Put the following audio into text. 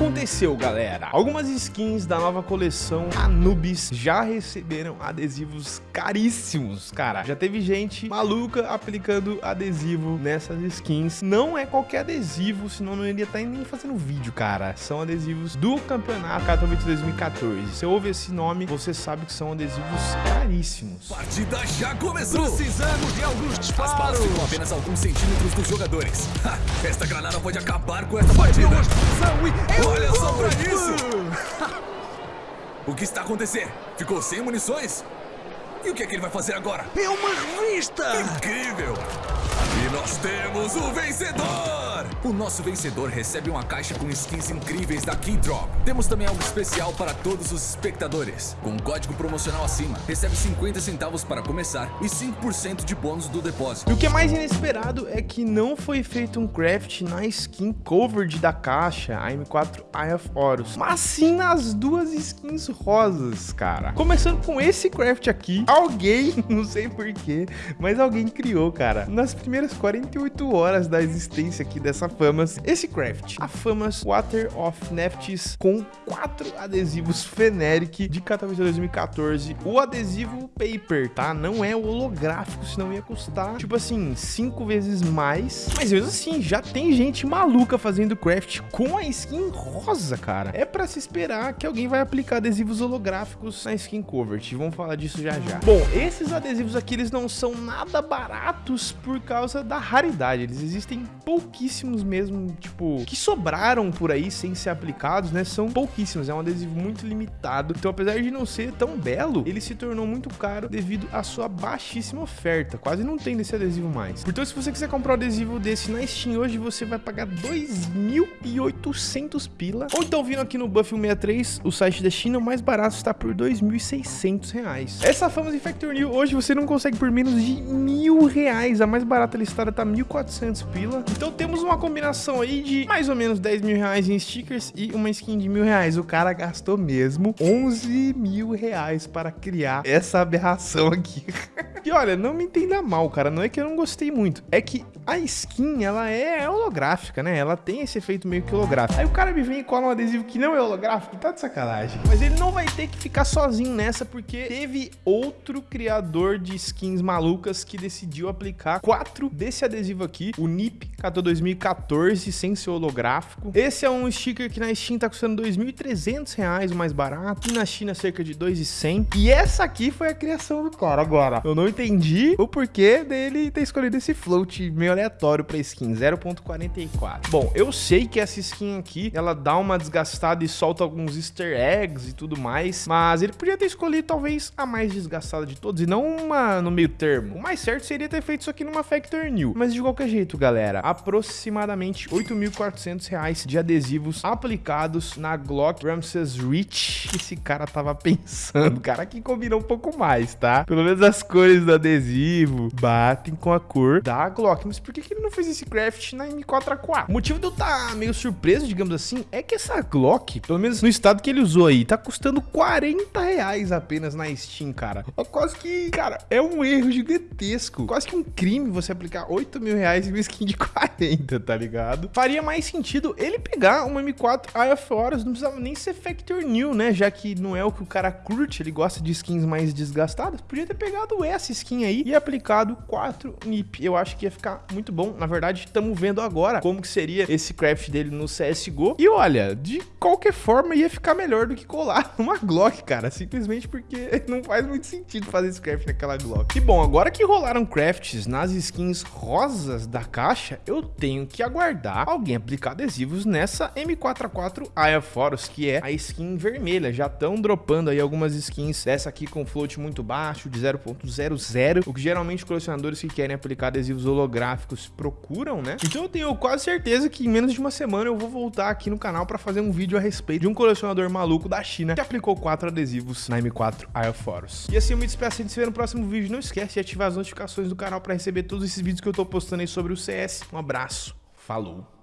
aconteceu, galera? Algumas skins da nova coleção Anubis já receberam adesivos caríssimos, cara. Já teve gente maluca aplicando adesivo nessas skins. Não é qualquer adesivo, senão não iria estar tá nem fazendo vídeo, cara. São adesivos do campeonato Katowice 2014. Se ouve esse nome, você sabe que são adesivos caríssimos. Partida já começou! Precisamos de alguns disparos! As balas ficam apenas alguns centímetros dos jogadores. Ha, esta granada pode acabar com essa partida! Olha só pra isso! o que está acontecendo? Ficou sem munições? E o que é que ele vai fazer agora? É uma revista! Incrível! E nós temos o vencedor! O nosso vencedor recebe uma caixa com skins incríveis da Keydrop. Temos também algo especial para todos os espectadores. Com um código promocional acima, recebe 50 centavos para começar e 5% de bônus do depósito. E o que é mais inesperado é que não foi feito um craft na skin covered da caixa, a M4 Eye of Horus, mas sim nas duas skins rosas, cara. Começando com esse craft aqui, alguém, não sei porquê, mas alguém criou, cara, nas primeiras 48 horas da existência aqui dessa Famas esse craft. A Famas Water of Nefts com quatro adesivos Feneric de Katowice 2014. O adesivo paper, tá? Não é holográfico, senão ia custar, tipo assim, cinco vezes mais. Mas mesmo assim, já tem gente maluca fazendo craft com a skin rosa, cara. É pra se esperar que alguém vai aplicar adesivos holográficos na skin covert. Vamos falar disso já já. Bom, esses adesivos aqui, eles não são nada baratos por causa da raridade. Eles existem pouquíssimos mesmo, tipo, que sobraram por aí sem ser aplicados, né? São pouquíssimos, é um adesivo muito limitado. Então, apesar de não ser tão belo, ele se tornou muito caro devido à sua baixíssima oferta. Quase não tem desse adesivo mais. Então, se você quiser comprar um adesivo desse na Steam hoje, você vai pagar 2.800 pila. Ou então, vindo aqui no Buff 163, o site da China, o mais barato está por 2.600 reais. Essa Infector New, hoje você não consegue por menos de mil reais. A mais barata listada tá 1.400 pila. Então, temos uma combinação aí de mais ou menos 10 mil reais em stickers e uma skin de mil reais. O cara gastou mesmo 11 mil reais para criar essa aberração aqui. e olha, não me entenda mal, cara. Não é que eu não gostei muito. É que a skin, ela é holográfica, né? Ela tem esse efeito meio que holográfico. Aí o cara me vem e cola um adesivo que não é holográfico. Tá de sacanagem. Mas ele não vai ter que ficar sozinho nessa, porque teve outro criador de skins malucas que decidiu aplicar quatro desse adesivo aqui. O NIP Cato 2014 14 sem ser holográfico. Esse é um sticker que na Steam tá custando 2.300 reais, o mais barato. E na China cerca de 2.100. E essa aqui foi a criação do cara. Agora, eu não entendi o porquê dele ter escolhido esse float meio aleatório pra skin, 0.44. Bom, eu sei que essa skin aqui, ela dá uma desgastada e solta alguns easter eggs e tudo mais, mas ele podia ter escolhido talvez a mais desgastada de todos e não uma no meio termo. O mais certo seria ter feito isso aqui numa Factor New. Mas de qualquer jeito, galera, aproximadamente aproximadamente 8.400 reais de adesivos aplicados na Glock Ramses Reach. Esse cara tava pensando, cara, que combina um pouco mais, tá? Pelo menos as cores do adesivo batem com a cor da Glock. Mas por que, que ele não fez esse craft na M4A4? O motivo de eu estar tá meio surpreso, digamos assim, é que essa Glock, pelo menos no estado que ele usou aí, tá custando 40 reais apenas na Steam, cara. É quase que, cara, é um erro gigantesco. Quase que um crime você aplicar 8 mil reais em uma skin de 40, tá ligado? Faria mais sentido ele pegar uma M4 Eye of Horus, não precisava nem ser Factor New, né? Já que não é o que o cara curte, ele gosta de skins mais desgastadas. Podia ter pegado essa skin aí e aplicado 4 NIP. Eu acho que ia ficar muito bom. Na verdade, estamos vendo agora como que seria esse craft dele no CSGO. E olha, de qualquer forma ia ficar melhor do que colar numa Glock, cara. Simplesmente porque não faz muito sentido fazer esse craft naquela Glock. E bom, agora que rolaram crafts nas skins rosas da caixa, eu tenho que aguardar alguém aplicar adesivos nessa M4A4 Aya Forus, que é a skin vermelha. Já estão dropando aí algumas skins dessa aqui com float muito baixo, de 0.00, o que geralmente colecionadores que querem aplicar adesivos holográficos procuram, né? Então eu tenho quase certeza que em menos de uma semana eu vou voltar aqui no canal para fazer um vídeo a respeito de um colecionador maluco da China que aplicou quatro adesivos na M4 Aya Forus. E assim eu me despeço de se ver no próximo vídeo. Não esquece de ativar as notificações do canal para receber todos esses vídeos que eu tô postando aí sobre o CS. Um abraço. Falou!